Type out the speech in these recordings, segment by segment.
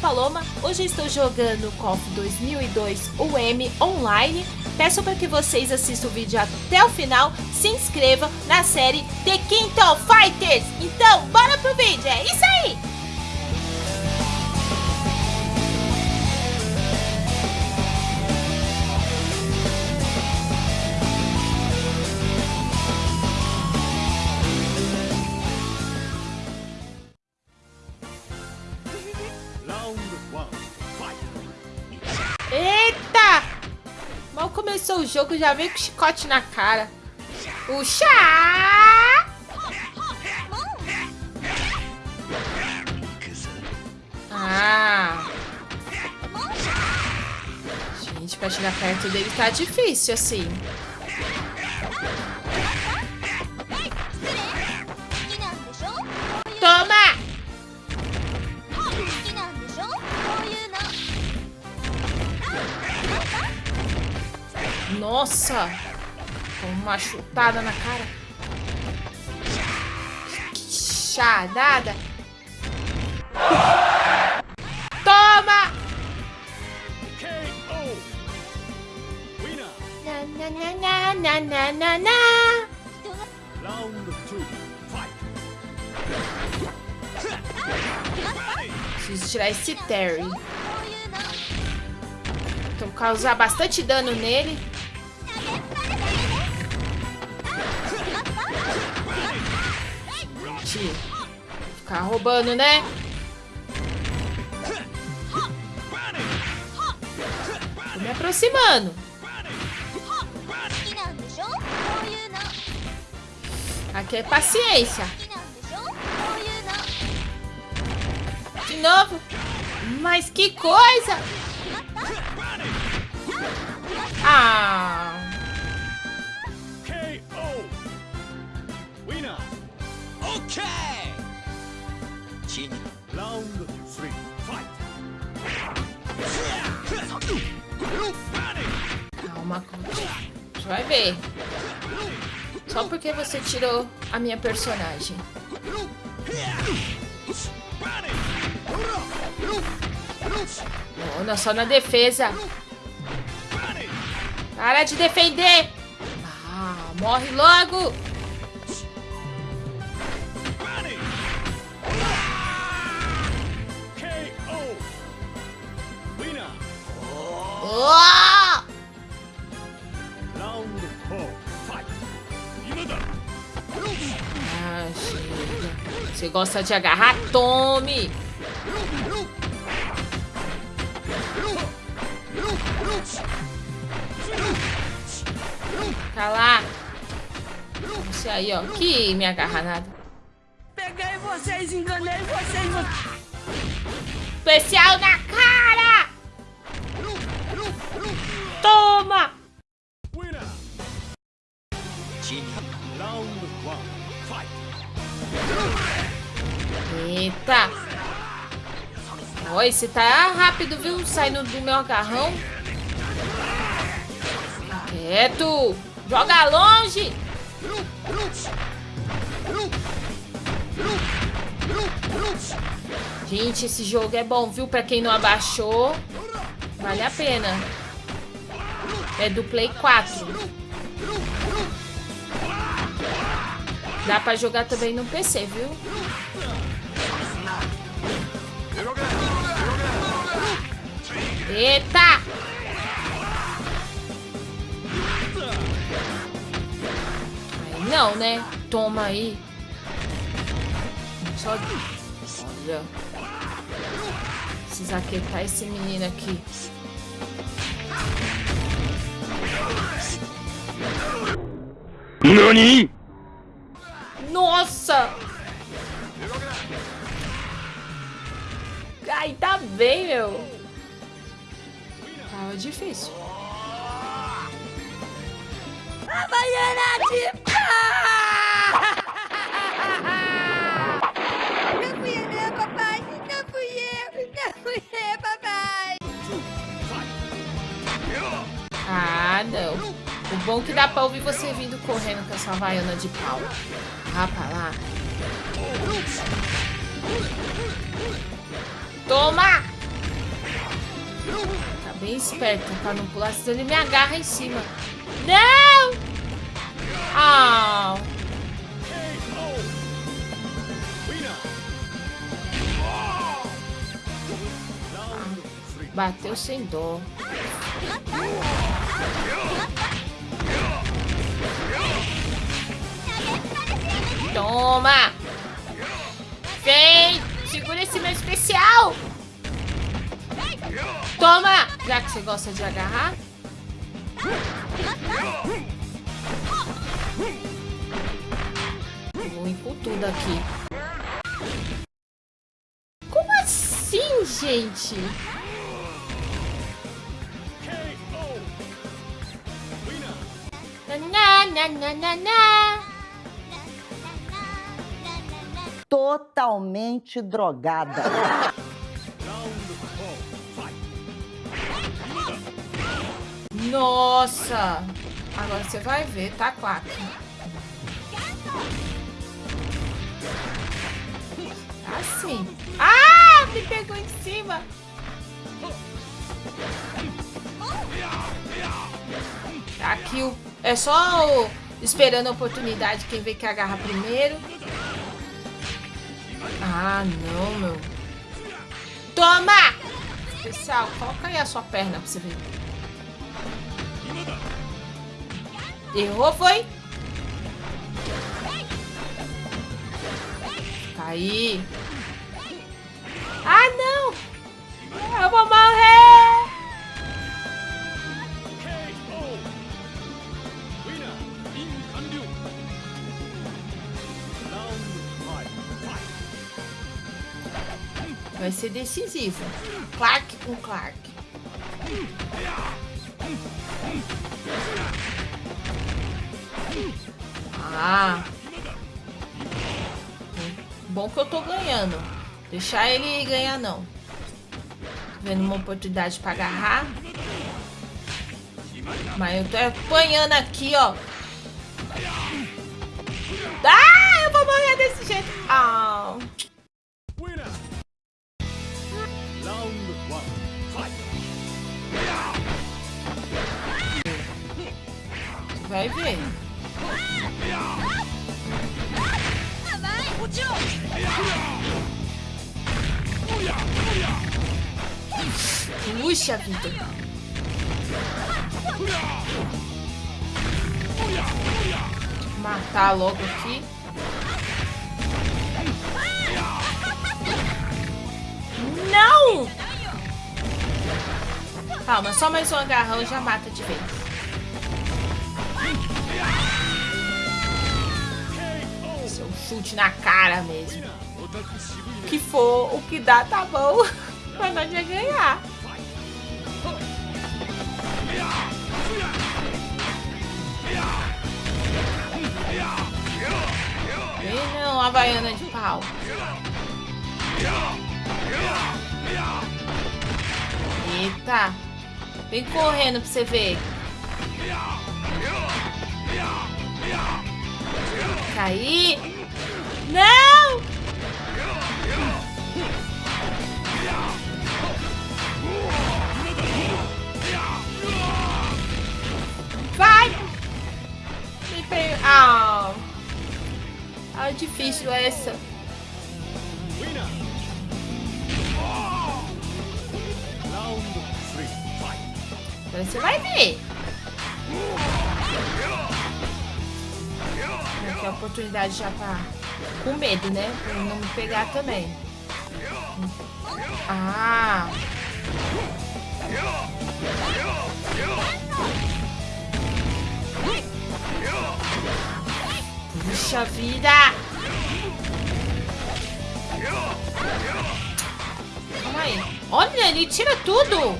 Paloma, hoje eu estou jogando KOF 2002 UM Online. Peço para que vocês assistam o vídeo até o final, se inscrevam na série The Quinto Fighters. Então, bora pro vídeo, é isso aí! Jogo, já veio com chicote na cara. O chá! Ah! Gente, pra chegar perto dele tá difícil, assim. Nossa! Uma chutada na cara. Que charada! Toma! Na, na, na, na, na, na, na. Preciso tirar esse Terry. Então causar bastante dano nele. Gente, ficar roubando, né? Tô me aproximando. Aqui é paciência. De novo. Mas que coisa! Ah! Calma. Você vai ver. Só porque você tirou a minha personagem. Não, só na defesa. Para de defender. Ah, morre logo. Chega. Você gosta de agarrar? Tome! Tá lá. Isso aí, ó. Que me agarra nada. Peguei vocês, enganei vocês. Especial na cara! Toma! Round one! Eita! Ó, esse tá rápido, viu? Saindo do meu agarrão. Quieto! Joga longe! Gente, esse jogo é bom, viu? Pra quem não abaixou, vale a pena. É do Play 4. Dá pra jogar também no PC, viu? Eita! Não, né? Toma aí. Só... Olha. Precisa aquietar esse menino aqui. NANI?! Nossa! Ai, tá bem, meu. Tava difícil. Havaiana de pá! Não fui eu, não, papai. Não fui eu. Não fui eu, papai. Ah, não. O bom é que dá pra ouvir você vindo correndo com essa havaiana de pau. Vá pra lá. Toma! bem esperto pra não pular, senão ele me agarra em cima. Não! Ah! Round three. Bateu sem dó. Toma! Vem! Segura esse meu especial! Toma! Já que você gosta de agarrar. Vou com tudo aqui. Como assim, gente? Na, na, na, na, na. Totalmente drogada. Nossa! Agora você vai ver, tá, Quack? Assim. Ah! Me pegou em cima! Aqui o... é só o... esperando a oportunidade quem vê que agarra primeiro. Ah, não, meu. Toma! Especial, coloca aí a sua perna pra você ver. Errou, foi? Caí. Ah, não! Eu vou morrer! Vai ser decisivo. Clark com Clark. Ah. Bom que eu tô ganhando. Deixar ele ganhar, não. Tô vendo uma oportunidade pra agarrar. Mas eu tô apanhando aqui, ó. Ah, eu vou morrer desse jeito. Ah. Vai ver. Puxa vida. Matar logo aqui. Não! Calma, só mais um agarrão já mata de vez. Chute na cara mesmo. Que for, o que dá, tá bom. Mas nós vai ganhar. Vem não, Havaiana de pau. Eita. Vem correndo pra você ver. Caí. Não! Vai! Me pe... Ah! Ah, difícil essa. Você vai ver. Aqui a oportunidade já pra... Com medo, né? Pra não me pegar também. Ah! Puxa vida! Calma aí. Olha, ele tira tudo!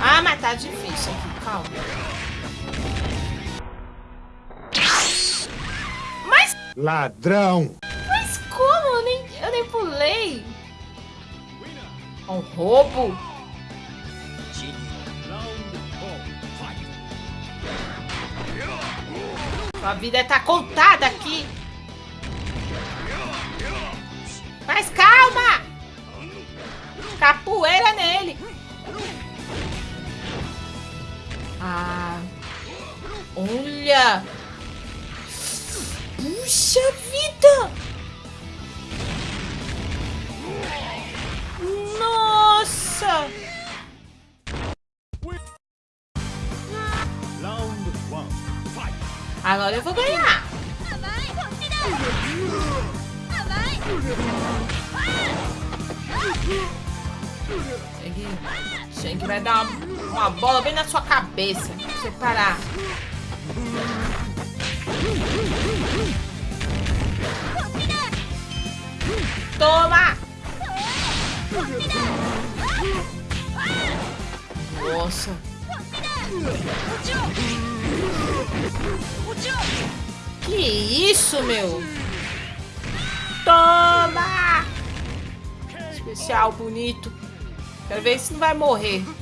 Ah, mas tá difícil aqui. Calma. Ladrão! Mas como? Eu nem, eu nem pulei! Um roubo? A vida tá contada aqui! Mas calma! Capoeira nele! Ah! Olha! Puxa vida! Nossa! Agora eu vou ganhar! Shank, Shank vai dar uma, uma, bola bem na sua cabeça. Pra você parar. Nossa. Que isso, meu? Toma! Especial, bonito. Quero ver se não vai morrer.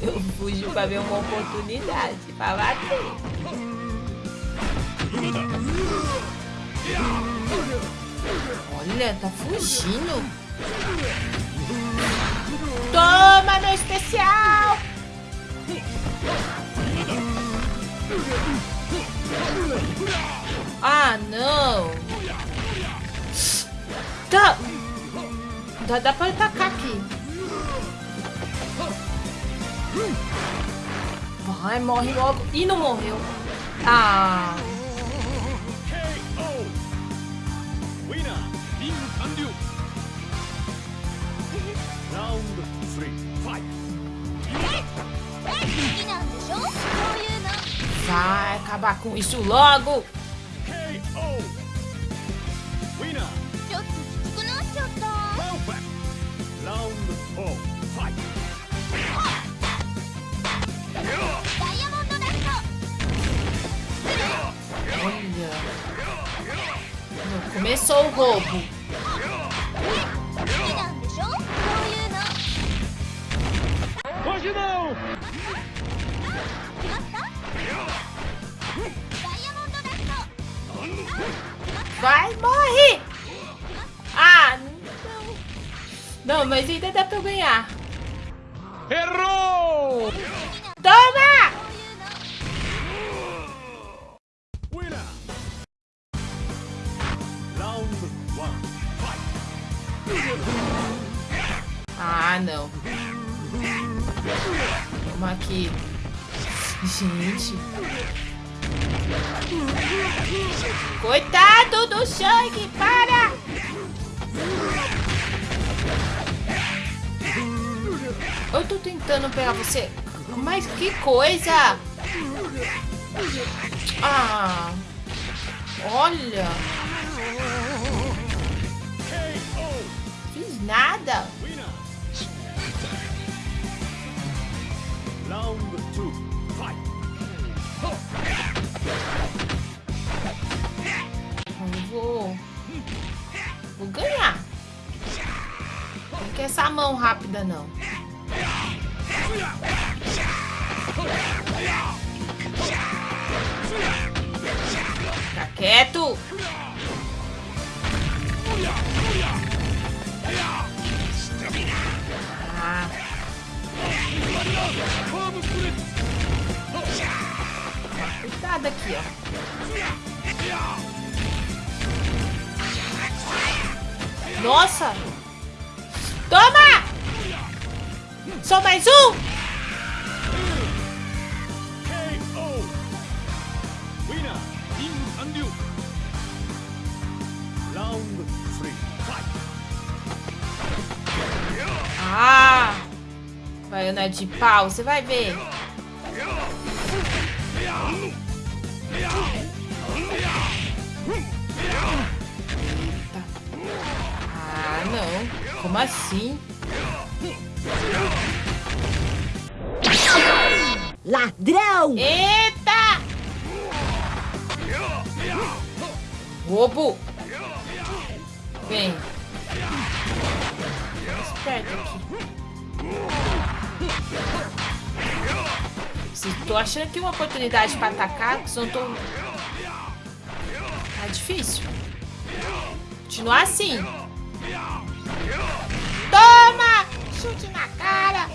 Eu fujo pra ver uma oportunidade pra bater. Olha, tá fugindo. Toma no especial! Ah, não! Tá! Dá, dá pra atacar aqui. Vai, morre logo. Ih, não morreu. Ah! Vai acabar com isso logo! Olha. Começou o roubo. Gente. Coitado do Shang, para! Eu tô tentando pegar você. Mas que coisa! Ah! Olha! Fiz nada! Round two. Eu vou. Vou ganhar. Não quer essa mão rápida, não. Fica quieto. Cuidado aqui, ó. Nossa! Toma! Só mais um! Ah! Baiana de pau, você vai ver. Como assim? Ladrão! Eita! Roubo! Vem. Esperto aqui. Se tô achando aqui uma oportunidade pra atacar, se não tô... Tá difícil. Continuar assim. Toma! Chute na cara!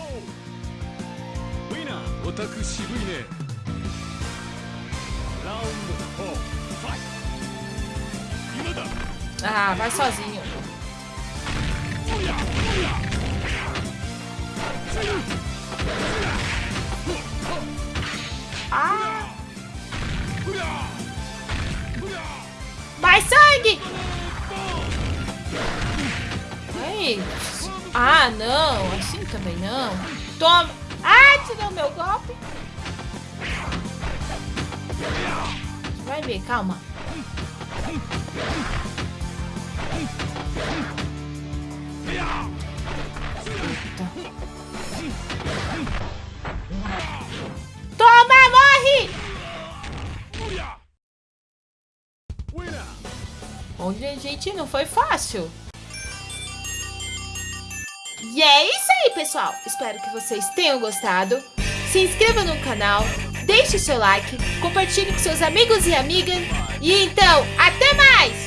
Ah, vai sozinho. Ah! Mais sangue! Ah, não. Assim também não. Toma. Ah, tirou meu golpe. Vai ver, calma. Eita. Toma, morre! Olha, gente, não foi fácil. E é isso aí, pessoal. Espero que vocês tenham gostado. Se inscreva no canal, deixe seu like, compartilhe com seus amigos e amigas. E então, até mais!